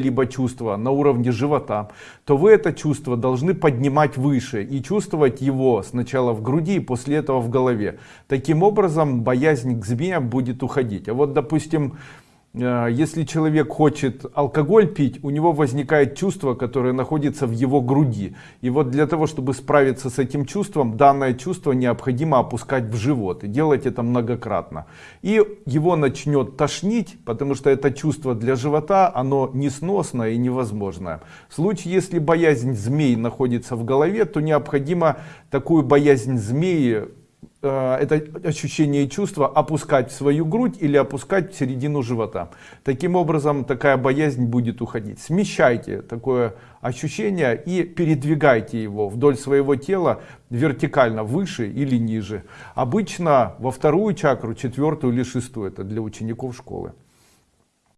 либо чувство на уровне живота то вы это чувство должны поднимать выше и чувствовать его сначала в груди и после этого в голове. Таким образом боязнь к змеям будет уходить. А вот допустим если человек хочет алкоголь пить у него возникает чувство которое находится в его груди. И вот для того чтобы справиться с этим чувством данное чувство необходимо опускать в живот и делать это многократно. И его начнет тошнить потому что это чувство для живота оно несносное и невозможное в случае если боязнь змей находится в голове то необходимо такую боязнь змеи Э, это ощущение и чувство опускать в свою грудь или опускать в середину живота. Таким образом, такая боязнь будет уходить. Смещайте такое ощущение и передвигайте его вдоль своего тела вертикально выше или ниже. Обычно во вторую чакру, четвертую или шестую, это для учеников школы.